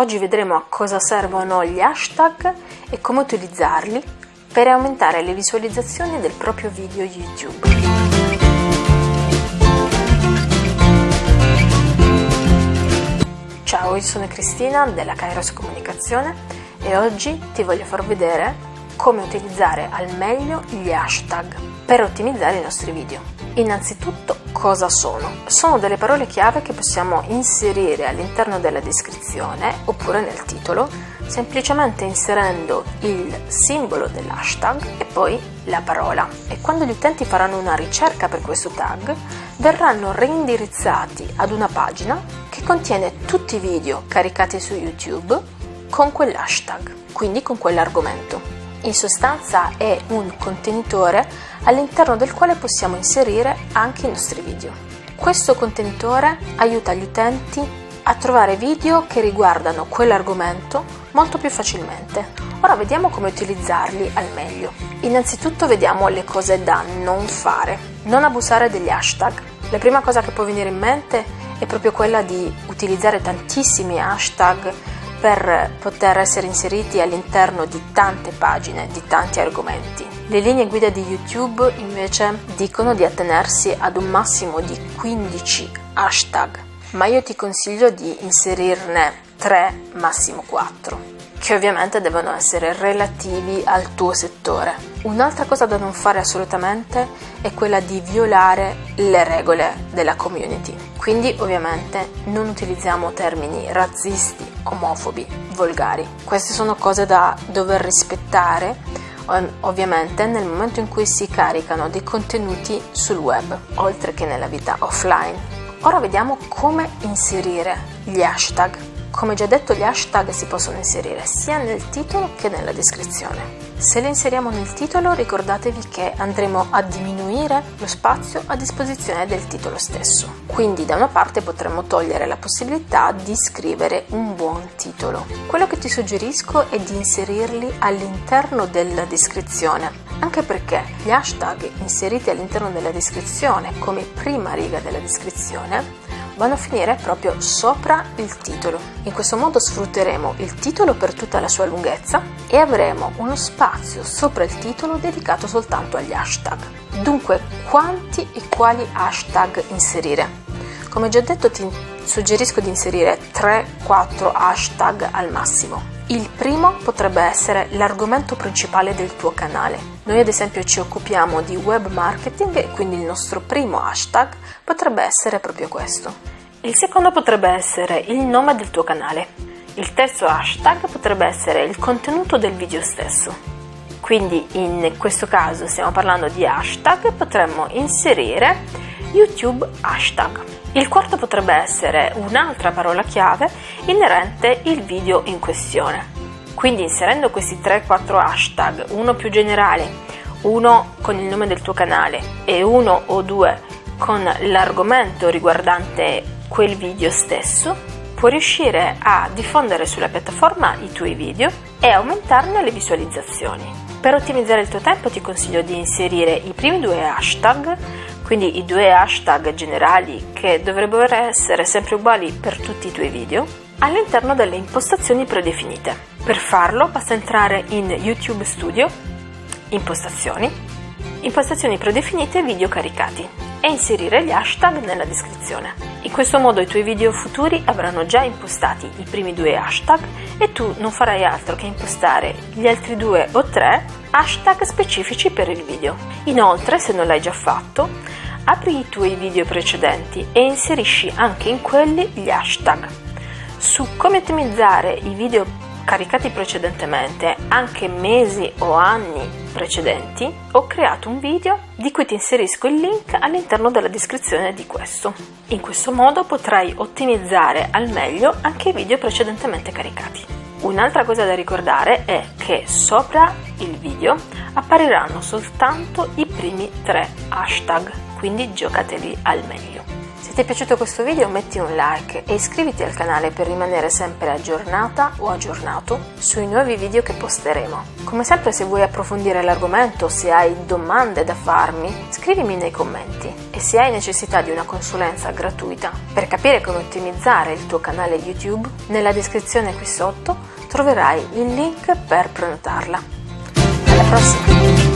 Oggi vedremo a cosa servono gli hashtag e come utilizzarli per aumentare le visualizzazioni del proprio video YouTube. Ciao, io sono Cristina della Kairos Comunicazione e oggi ti voglio far vedere come utilizzare al meglio gli hashtag per ottimizzare i nostri video. Innanzitutto cosa sono? Sono delle parole chiave che possiamo inserire all'interno della descrizione oppure nel titolo semplicemente inserendo il simbolo dell'hashtag e poi la parola e quando gli utenti faranno una ricerca per questo tag verranno reindirizzati ad una pagina che contiene tutti i video caricati su YouTube con quell'hashtag, quindi con quell'argomento. In sostanza è un contenitore all'interno del quale possiamo inserire anche i nostri video. Questo contenitore aiuta gli utenti a trovare video che riguardano quell'argomento molto più facilmente. Ora vediamo come utilizzarli al meglio. Innanzitutto vediamo le cose da non fare. Non abusare degli hashtag. La prima cosa che può venire in mente è proprio quella di utilizzare tantissimi hashtag per poter essere inseriti all'interno di tante pagine, di tanti argomenti. Le linee guida di YouTube invece dicono di attenersi ad un massimo di 15 hashtag, ma io ti consiglio di inserirne 3, massimo 4 che ovviamente devono essere relativi al tuo settore. Un'altra cosa da non fare assolutamente è quella di violare le regole della community. Quindi ovviamente non utilizziamo termini razzisti, omofobi, volgari. Queste sono cose da dover rispettare ovviamente nel momento in cui si caricano dei contenuti sul web, oltre che nella vita offline. Ora vediamo come inserire gli hashtag come già detto gli hashtag si possono inserire sia nel titolo che nella descrizione. Se li inseriamo nel titolo ricordatevi che andremo a diminuire lo spazio a disposizione del titolo stesso. Quindi da una parte potremmo togliere la possibilità di scrivere un buon titolo. Quello che ti suggerisco è di inserirli all'interno della descrizione, anche perché gli hashtag inseriti all'interno della descrizione come prima riga della descrizione vanno a finire proprio sopra il titolo. In questo modo sfrutteremo il titolo per tutta la sua lunghezza e avremo uno spazio sopra il titolo dedicato soltanto agli hashtag. Dunque, quanti e quali hashtag inserire? Come già detto ti suggerisco di inserire 3-4 hashtag al massimo. Il primo potrebbe essere l'argomento principale del tuo canale. Noi ad esempio ci occupiamo di web marketing e quindi il nostro primo hashtag potrebbe essere proprio questo. Il secondo potrebbe essere il nome del tuo canale. Il terzo hashtag potrebbe essere il contenuto del video stesso. Quindi in questo caso stiamo parlando di hashtag, potremmo inserire YouTube hashtag. Il quarto potrebbe essere un'altra parola chiave inerente il video in questione. Quindi inserendo questi 3-4 hashtag, uno più generale, uno con il nome del tuo canale e uno o due con l'argomento riguardante quel video stesso, puoi riuscire a diffondere sulla piattaforma i tuoi video e aumentarne le visualizzazioni. Per ottimizzare il tuo tempo ti consiglio di inserire i primi due hashtag quindi i due hashtag generali che dovrebbero essere sempre uguali per tutti i tuoi video, all'interno delle impostazioni predefinite. Per farlo basta entrare in YouTube Studio, Impostazioni, Impostazioni predefinite video caricati e inserire gli hashtag nella descrizione. In questo modo i tuoi video futuri avranno già impostati i primi due hashtag e tu non farai altro che impostare gli altri due o tre hashtag specifici per il video. Inoltre, se non l'hai già fatto, apri i tuoi video precedenti e inserisci anche in quelli gli hashtag. Su come ottimizzare i video caricati precedentemente, anche mesi o anni precedenti, ho creato un video di cui ti inserisco il link all'interno della descrizione di questo. In questo modo potrai ottimizzare al meglio anche i video precedentemente caricati. Un'altra cosa da ricordare è che sopra il video appariranno soltanto i primi tre hashtag quindi giocateli al meglio. Se ti è piaciuto questo video metti un like e iscriviti al canale per rimanere sempre aggiornata o aggiornato sui nuovi video che posteremo. Come sempre se vuoi approfondire l'argomento o se hai domande da farmi, scrivimi nei commenti e se hai necessità di una consulenza gratuita per capire come ottimizzare il tuo canale YouTube, nella descrizione qui sotto troverai il link per prenotarla. Alla prossima!